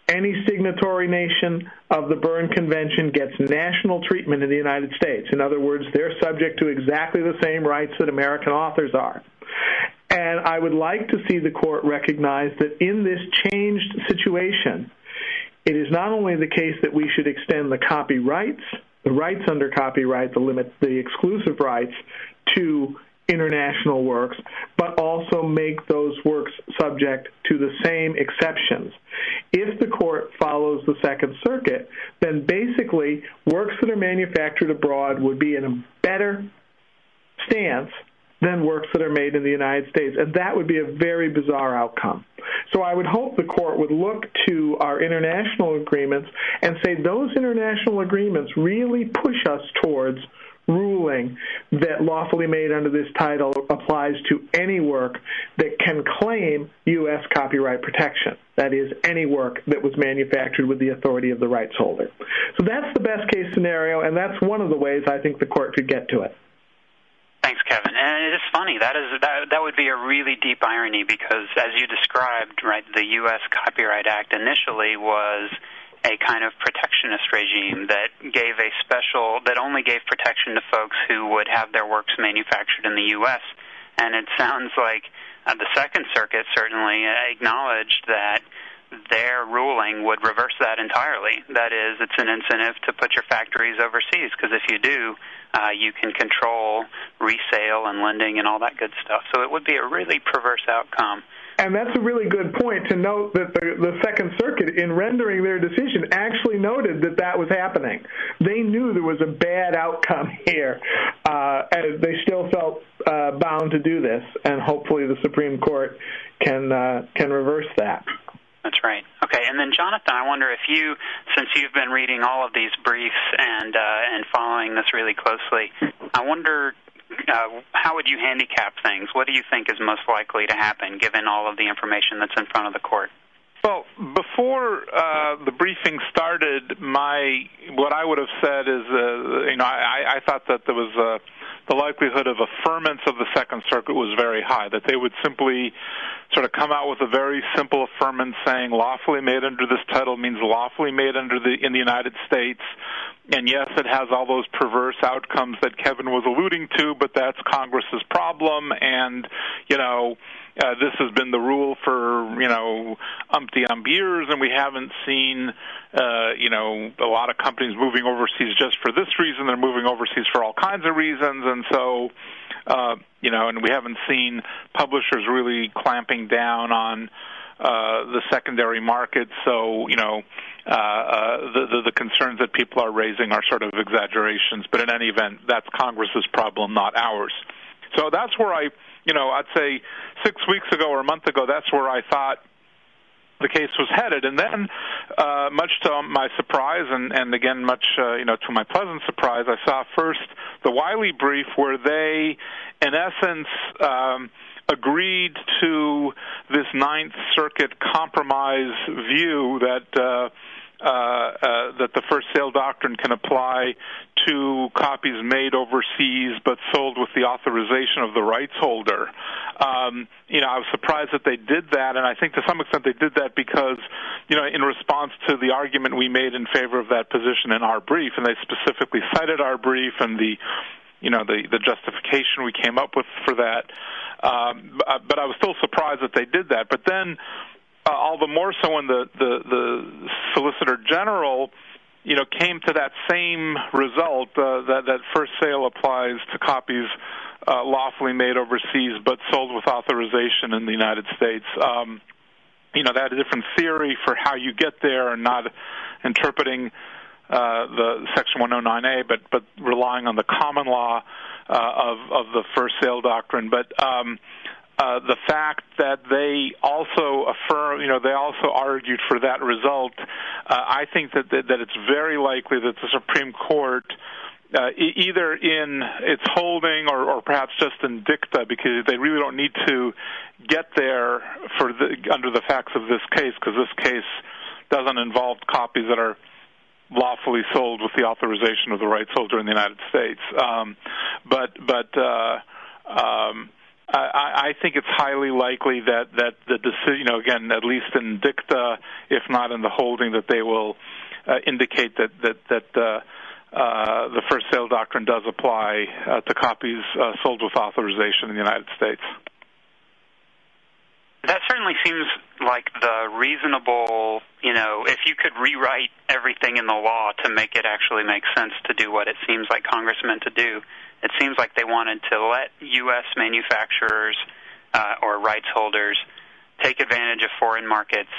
Any signatory nation of the Berne Convention gets national treatment in the United States. In other words, they're subject to exactly the same rights that American authors are. And I would like to see the court recognize that in this changed situation, it is not only the case that we should extend the copyrights, the rights under copyright, the limit, the exclusive rights to international works, but also make those works subject to the same exceptions. If the court follows the Second Circuit, then basically works that are manufactured abroad would be in a better stance than works that are made in the United States. And that would be a very bizarre outcome. So I would hope the court would look to our international agreements and say those international agreements really push us towards ruling that lawfully made under this title applies to any work that can claim U.S. copyright protection. That is, any work that was manufactured with the authority of the rights holder. So that's the best case scenario, and that's one of the ways I think the court could get to it. Thanks, Kevin. And it is funny. That is that that would be a really deep irony because, as you described, right, the U.S. Copyright Act initially was a kind of protectionist regime that gave a special that only gave protection to folks who would have their works manufactured in the U.S. And it sounds like uh, the Second Circuit certainly acknowledged that their ruling would reverse that entirely. That is, it's an incentive to put your factories overseas because if you do, uh, you can control resale and lending and all that good stuff. So it would be a really perverse outcome. And that's a really good point to note that the, the Second Circuit, in rendering their decision, actually noted that that was happening. They knew there was a bad outcome here, uh, and they still felt uh, bound to do this. And hopefully, the Supreme Court can uh, can reverse that. That's right. Okay, and then Jonathan, I wonder if you, since you've been reading all of these briefs and uh, and following this really closely, I wonder uh, how would you handicap things? What do you think is most likely to happen, given all of the information that's in front of the court? Well, before uh, the briefing started, my what I would have said is, uh, you know, I, I thought that there was uh, the likelihood of affirmance of the Second Circuit was very high. That they would simply sort of come out with a very simple affirmance saying lawfully made under this title means lawfully made under the in the United States. And yes, it has all those perverse outcomes that Kevin was alluding to, but that's Congress's problem. And you know, uh, this has been the rule for you know umpty ump years, and we haven't seen uh, you know a lot of companies moving overseas just for this reason. They're moving overseas for all kinds of reasons, and so uh, you know, and we haven't seen publishers really clamping down on uh, the secondary market. So you know, uh, uh, the, the the concerns that people are raising are sort of exaggerations. But in any event, that's Congress's problem, not ours. So that's where I you know, I'd say six weeks ago or a month ago, that's where I thought the case was headed. And then, uh, much to my surprise, and, and again, much uh, you know to my pleasant surprise, I saw first the Wiley brief where they, in essence. Um, agreed to this Ninth Circuit compromise view that uh, that the first sale doctrine can apply to copies made overseas but sold with the authorization of the rights holder. Um, you know, I was surprised that they did that, and I think to some extent they did that because, you know, in response to the argument we made in favor of that position in our brief, and they specifically cited our brief and the you know the the justification we came up with for that. Um, but I was still surprised that they did that. But then uh, all the more so when the, the, the Solicitor General, you know, came to that same result uh, that that first sale applies to copies uh, lawfully made overseas but sold with authorization in the United States. Um, you know, that a different theory for how you get there, and not interpreting uh, the Section 109A, but but relying on the common law uh, of of the first sale doctrine. But um, uh, the fact that they also affirm, you know, they also argued for that result, uh, I think that, that that it's very likely that the Supreme Court. Uh, either in its holding or, or perhaps just in dicta, because they really don't need to get there for the, under the facts of this case, because this case doesn't involve copies that are lawfully sold with the authorization of the rights holder in the United States. Um, but but uh, um, I, I think it's highly likely that that the decision, you know, again, at least in dicta, if not in the holding, that they will uh, indicate that that that uh, uh, the first sale doctrine does apply uh, to copies uh, sold with authorization in the United States. That certainly seems like the reasonable, you know, if you could rewrite everything in the law to make it actually make sense to do what it seems like Congress meant to do, it seems like they wanted to let U.S. manufacturers uh, or rights holders take advantage of foreign markets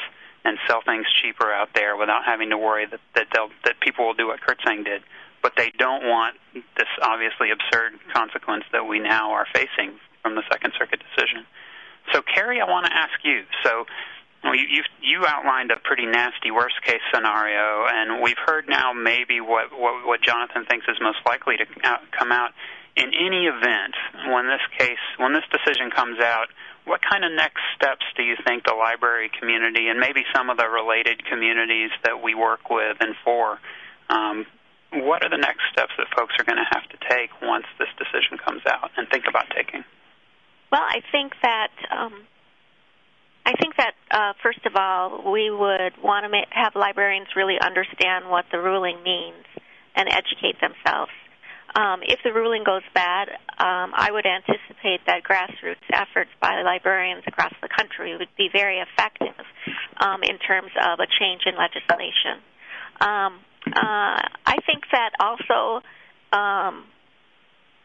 and sell things cheaper out there without having to worry that that, they'll, that people will do what Kirtsaeng did. But they don't want this obviously absurd consequence that we now are facing from the Second Circuit decision. So, Carrie, I want to ask you. So, we you you outlined a pretty nasty worst case scenario, and we've heard now maybe what what, what Jonathan thinks is most likely to out, come out. In any event, when this case when this decision comes out, what kind of next steps do you think the library community and maybe some of the related communities that we work with and for um, what are the next steps that folks are going to have to take once this decision comes out and think about taking? Well, I think that um, I think that uh, first of all, we would want to ma- have librarians really understand what the ruling means and educate themselves. Um, if the ruling goes bad, um, I would anticipate that grassroots efforts by librarians across the country would be very effective um, in terms of a change in legislation. Um, uh, I think that also um,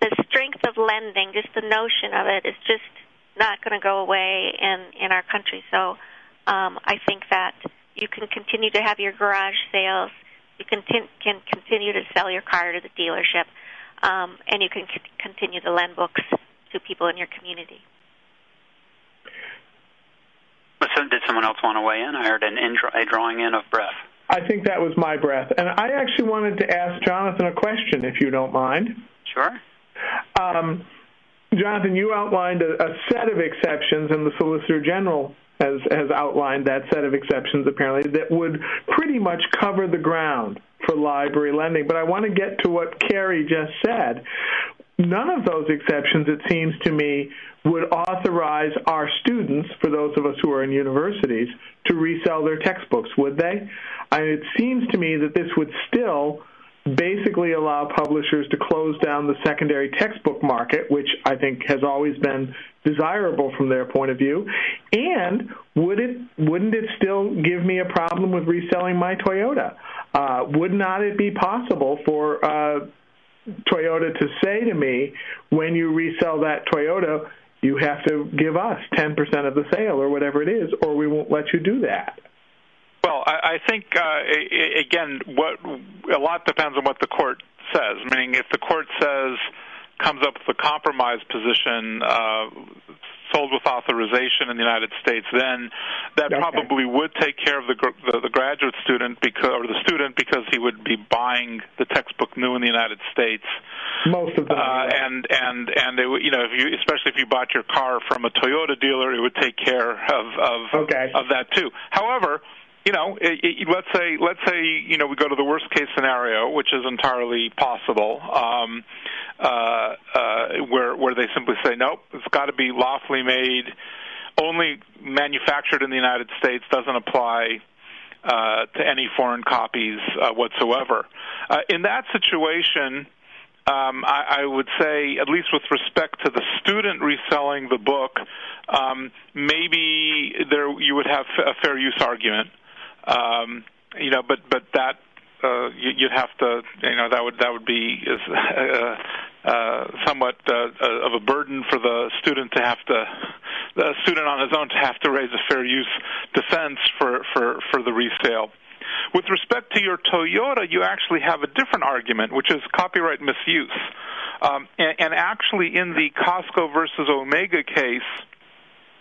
the strength of lending, just the notion of it, is just not going to go away in in our country. So um, I think that you can continue to have your garage sales. You can, t- can continue to sell your car to the dealership, um, and you can c- continue to lend books to people in your community. So did someone else want to weigh in? I heard an in, a drawing in of breath. I think that was my breath. And I actually wanted to ask Jonathan a question, if you don't mind. Sure. Um, Jonathan, you outlined a, a set of exceptions, and the Solicitor General has, has outlined that set of exceptions, apparently, that would pretty much cover the ground for library lending. But I want to get to what Carrie just said. None of those exceptions, it seems to me, would authorize our students, for those of us who are in universities, to resell their textbooks, would they? I mean, it seems to me that this would still basically allow publishers to close down the secondary textbook market, which I think has always been desirable from their point of view. And would it wouldn't it still give me a problem with reselling my Toyota? Uh, would not it be possible for uh, Toyota to say to me, when you resell that Toyota, you have to give us 10% of the sale or whatever it is, or we won't let you do that? Well, I, I think uh, again, what a lot depends on what the court says. Meaning, if the court says comes up with a compromise position, uh, sold with authorization in the United States, then that probably would take care of the, the the graduate student because or the student because he would be buying the textbook new in the United States. Most of them, uh, and and and it, you know, if you especially if you bought your car from a Toyota dealer, it would take care of of okay. of that too. However you know, it, it, let's say let's say you know we go to the worst case scenario, which is entirely possible, um, uh, uh, where where they simply say nope, it's got to be lawfully made, only manufactured in the United States, doesn't apply uh, to any foreign copies uh, whatsoever. Uh, in that situation. Um, I, I would say, at least with respect to the student reselling the book, um, maybe there you would have a fair use argument. Um, you know, but but that uh, you, you'd have to, you know, that would that would be is, uh, uh, somewhat uh, of a burden for the student to have to, the student on his own to have to raise a fair use defense for for for the resale. With respect to your Toyota, you actually have a different argument, which is copyright misuse. Um, and, and actually, in the Costco versus Omega case,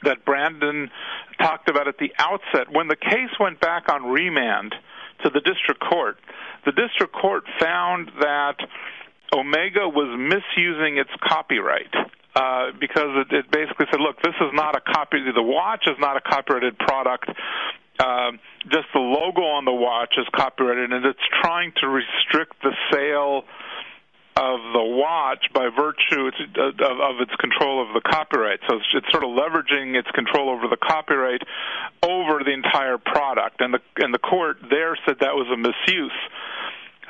that Brandon talked about at the outset. When the case went back on remand to the district court, the district court found that Omega was misusing its copyright. Uh, because it, it basically said, look, this is not a copy. The watch is not a copyrighted product. Uh, just the logo on the watch is copyrighted, and it's trying to restrict the sale of the watch by virtue of, its control of the copyright. So it's, it's sort of leveraging its control over the copyright over the entire product, and the and the court there said that was a misuse.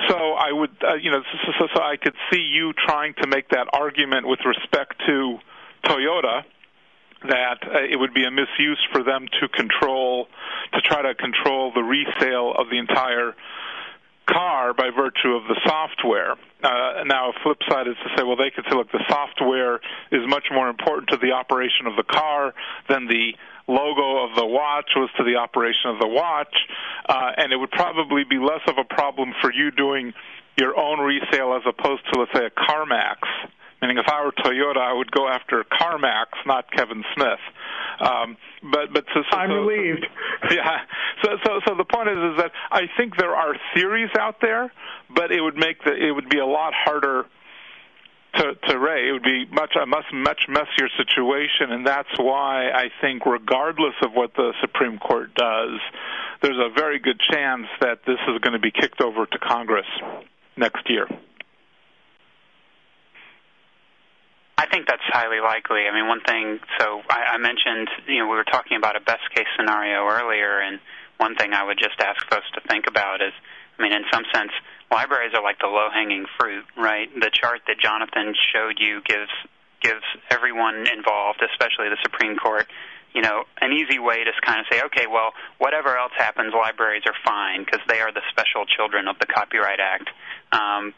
So I would, uh, you know, so, so, so I could see you trying to make that argument with respect to Toyota that uh, it would be a misuse for them to control, to try to control the resale of the entire car by virtue of the software. Uh, now, a flip side is to say, well, they could say, look, the software is much more important to the operation of the car than the logo of the watch was to the operation of the watch, uh, and it would probably be less of a problem for you doing your own resale as opposed to, let's say, a CarMax. Meaning, if I were Toyota, I would go after CarMax, not Kevin Smith. Um, but but so, so, I'm so, relieved. Yeah. So so so the point is is that I think there are theories out there, but it would make the it would be a lot harder to, to Ray. It would be much a much much messier situation, and that's why I think, regardless of what the Supreme Court does, there's a very good chance that this is going to be kicked over to Congress next year. I think that's highly likely. I mean, one thing. So I, I mentioned, you know, we were talking about a best case scenario earlier, and one thing I would just ask folks to think about is, I mean, in some sense, libraries are like the low-hanging fruit, right? The chart that Jonathan showed you gives gives everyone involved, especially the Supreme Court, you know, an easy way to kind of say, okay, well, whatever else happens, libraries are fine because they are the special children of the Copyright Act. Um,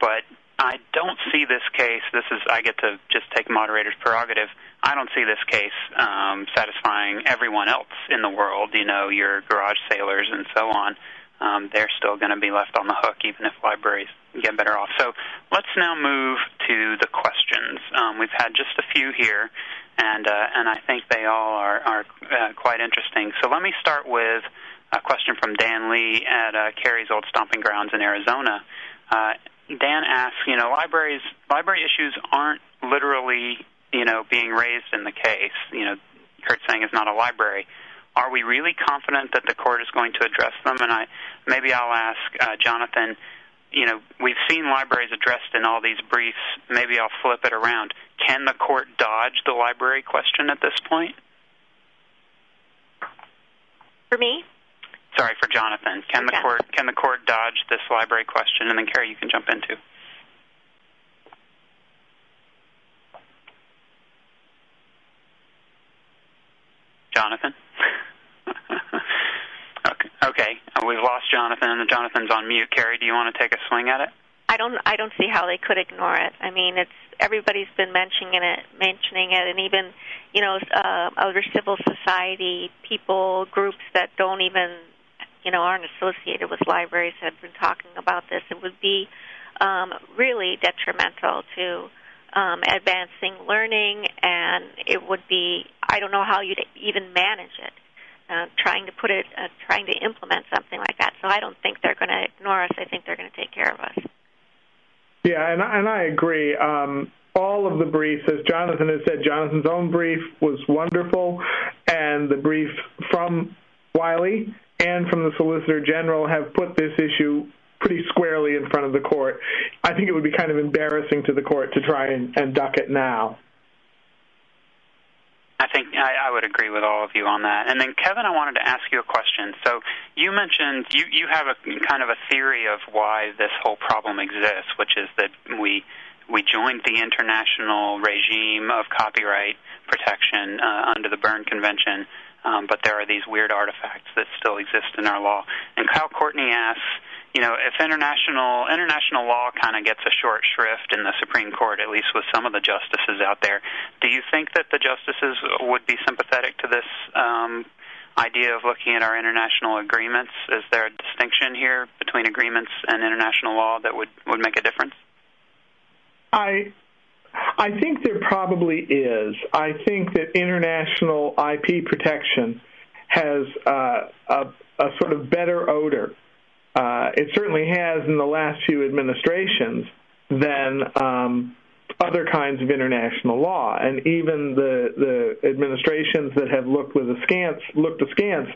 but I don't see this case. This is I get to just take moderator's prerogative. I don't see this case um, satisfying everyone else in the world. You know, your garage sailors and so on. Um, they're still going to be left on the hook, even if libraries get better off. So let's now move to the questions. Um, we've had just a few here, and uh, and I think they all are are uh, quite interesting. So let me start with a question from Dan Lee at uh, Carrie's old stomping grounds in Arizona. Uh, Dan asks, you know, libraries library issues aren't literally, you know, being raised in the case. You know, Kirtsaeng is not a library. Are we really confident that the court is going to address them? And I maybe I'll ask uh, Jonathan. You know, we've seen libraries addressed in all these briefs. Maybe I'll flip it around. Can the court dodge the library question at this point? For me, Sorry for Jonathan. Can the court can the court dodge this library question? And then Carrie, you can jump into. Jonathan. okay. Okay. We've lost Jonathan, and Jonathan's on mute. Carrie, do you want to take a swing at it? I don't I don't see how they could ignore it. I mean, it's everybody's been mentioning it, mentioning it, and even you know uh, other civil society people, groups that don't even you know aren't associated with libraries have been talking about this. It would be um, really detrimental to um, advancing learning, and it would be I don't know how you'd even manage it. Uh, trying to put it, uh, trying to implement something like that. So I don't think they're going to ignore us. I think they're going to take care of us. Yeah, and I, and I agree. Um, all of the briefs, as Jonathan has said, Jonathan's own brief was wonderful, and the brief from Wiley and from the Solicitor General have put this issue pretty squarely in front of the court. I think it would be kind of embarrassing to the court to try and, and duck it now. I think I, I would agree with all of you on that. And then, Kevin, I wanted to ask you a question. So you mentioned you you have a kind of a theory of why this whole problem exists, which is that we we joined the international regime of copyright protection uh, under the Berne Convention, um, but there are these weird artifacts that still exist in our law. And Kyle Courtney asks, you know, if international international law kind of gets a short shrift in the Supreme Court, at least with some of the justices out there, do you think that the justices would be sympathetic to this um, idea of looking at our international agreements? Is there a distinction here between agreements and international law that would would make a difference? I I think there probably is. I think that international IP protection has uh, a, a sort of better odor. Uh, it certainly has in the last few administrations than um, other kinds of international law, and even the the administrations that have looked with askance looked askance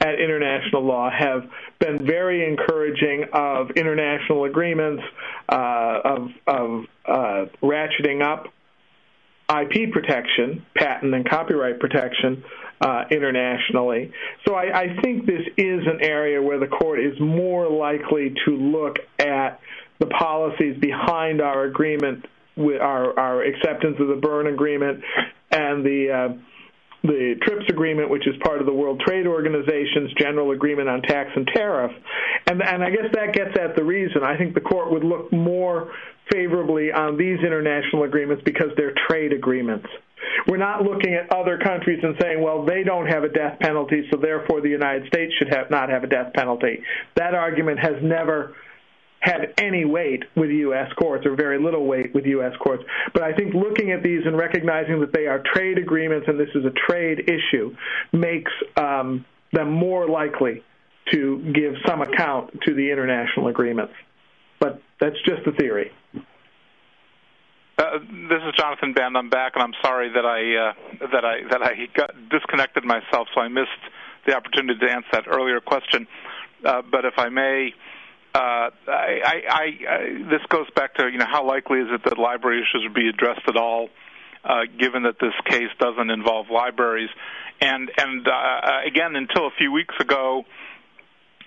at international law have been very encouraging of international agreements uh, of of uh, ratcheting up IP protection, patent and copyright protection uh, internationally. So I, I think this is an area where the court is more likely to look at the policies behind our agreement with our, our acceptance of the Berne Agreement and the uh, the TRIPS agreement, which is part of the World Trade Organization's general agreement on tax and tariff. And, and I guess that gets at the reason. I think the court would look more favorably on these international agreements because they're trade agreements. We're not looking at other countries and saying, well, they don't have a death penalty, so therefore the United States should have not have a death penalty. That argument has never have any weight with U.S. courts or very little weight with U.S. courts. But I think looking at these and recognizing that they are trade agreements and this is a trade issue makes um, them more likely to give some account to the international agreements. But that's just a theory. Uh, this is Jonathan Band. I'm back, and I'm sorry that I uh, that I that I got disconnected myself, so I missed the opportunity to answer that earlier question. Uh, but if I may, this goes back to you know how likely is it that library issues would be addressed at all, uh, given that this case doesn't involve libraries, and and uh, again until a few weeks ago,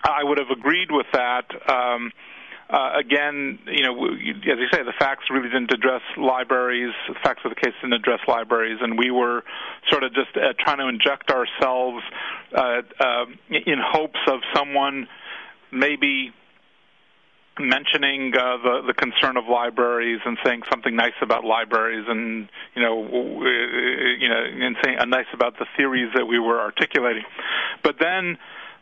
I would have agreed with that. Um, uh, again, you know, as you say, the facts really didn't address libraries. The facts of the case didn't address libraries, and we were sort of just uh, trying to inject ourselves uh, uh, in hopes of someone maybe mentioning uh, the the concern of libraries and saying something nice about libraries, and you know, uh, you know, and saying uh, nice about the theories that we were articulating. But then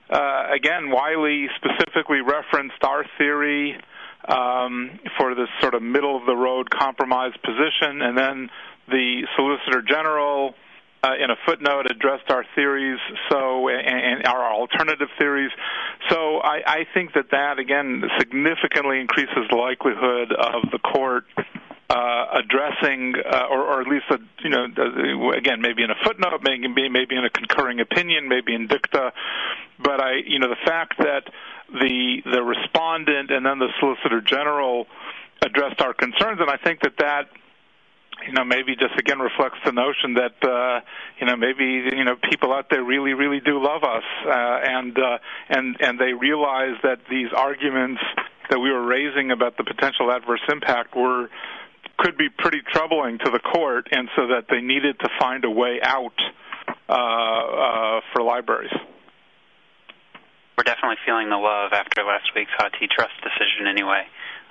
uh, again, Wiley specifically referenced our theory um, for this sort of middle of the road compromise position, and then the Solicitor General. Uh, in a footnote, addressed our theories, so and, and our alternative theories. So I, I think that that again significantly increases the likelihood of the court uh, addressing, uh, or, or at least, a, you know, again, maybe in a footnote, maybe maybe in a concurring opinion, maybe in dicta. But I, you know, the fact that the the respondent and then the Solicitor General addressed our concerns, and I think that that you know maybe just again reflects the notion that uh you know maybe you know people out there really really do love us uh and uh and and they realize that these arguments that we were raising about the potential adverse impact were could be pretty troubling to the court, and so that they needed to find a way out uh, uh, for libraries. We're definitely feeling the love after last week's HathiTrust decision, anyway.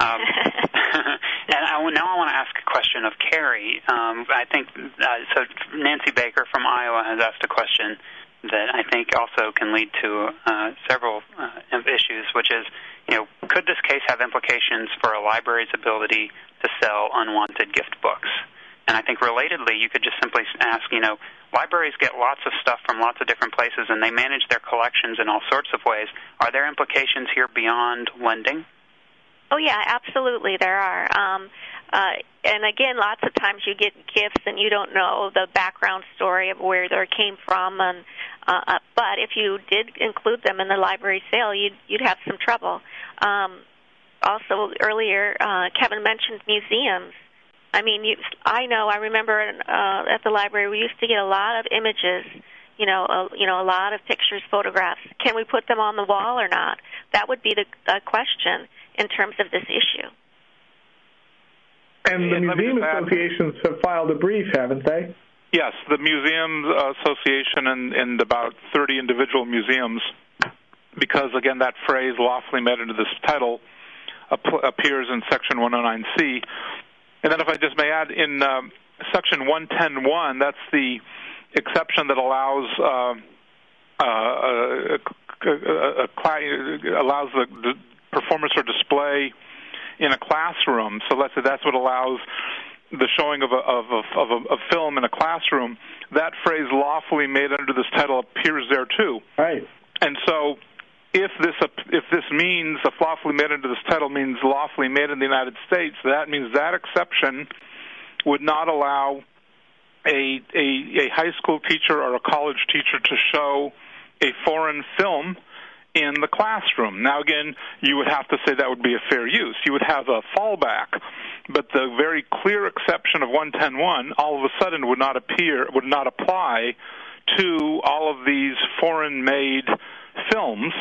Um, and I, now I want to ask a question of Carrie. Um, I think uh, so. Nancy Baker from Iowa has asked a question that I think also can lead to uh, several uh, issues, which is, you know, could this case have implications for a library's ability to sell unwanted gift books? And I think relatedly, you could just simply ask, you know, libraries get lots of stuff from lots of different places and they manage their collections in all sorts of ways. Are there implications here beyond lending? Oh, yeah, absolutely, there are. Um, uh, and again, lots of times you get gifts and you don't know the background story of where they came from. And uh, uh, but if you did include them in the library sale, you'd you'd have some trouble. Um, also, earlier uh, Kevin mentioned museums. I mean, you, I know. I remember uh, at the library we used to get a lot of images. You know, a, you know, a lot of pictures, photographs. Can we put them on the wall or not? That would be the, the question in terms of this issue. And the and museum associations have filed a brief, haven't they? Yes, the Museums Association and, and about 30 individual museums, because again, that phrase lawfully made into this title ap- appears in Section 109C. And then, if I just may add, in um, Section 110.1, that's the exception that allows uh, uh, a, a, a, allows the, the performance or display in a classroom. So let's say that's what allows the showing of a, of a, of a, a film in a classroom. That phrase "lawfully made under this title" appears there too. Right. And so, if this if this means a lawfully made under this title means lawfully made in the United States, that means that exception would not allow a a, a high school teacher or a college teacher to show a foreign film in the classroom. Now, again, you would have to say that would be a fair use. You would have a fallback, but the very clear exception of 1101 all of a sudden would not appear, would not apply to all of these foreign-made films,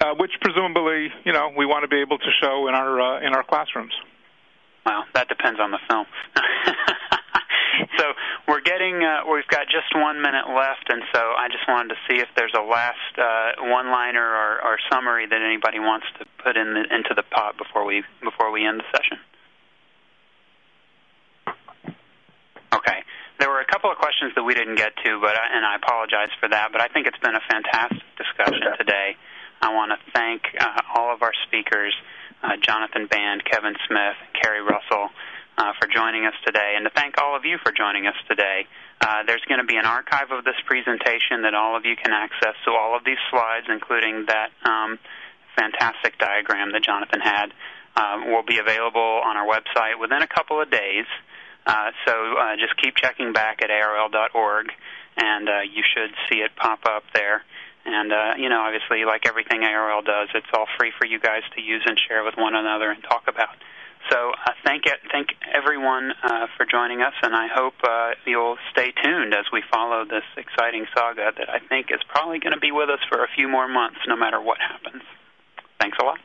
uh, which presumably, you know, we want to be able to show in our uh, in our classrooms. Well, that depends on the film. so we're getting uh, we've got just one minute left, and so I just wanted to see if there's a last uh, one-liner or, or summary that anybody wants to put in the, into the pot before we before we end the session. Okay. There were a couple of questions that we didn't get to, but I, and I apologize for that. But I think it's been a fantastic discussion today. I want to thank uh, all of our speakers uh, Jonathan Band, Kevin Smith, Carrie Russell uh, for joining us today, and to thank all of you for joining us today. Uh, there's going to be an archive of this presentation that all of you can access. So all of these slides, including that um, fantastic diagram that Jonathan had, uh, will be available on our website within a couple of days. Uh, so uh, just keep checking back at ARL.org, and uh, you should see it pop up there. And uh, you know, obviously, like everything ARL does, it's all free for you guys to use and share with one another and talk about. So uh, thank thank everyone uh, for joining us, and I hope uh, you'll stay tuned as we follow this exciting saga that I think is probably going to be with us for a few more months, no matter what happens. Thanks a lot.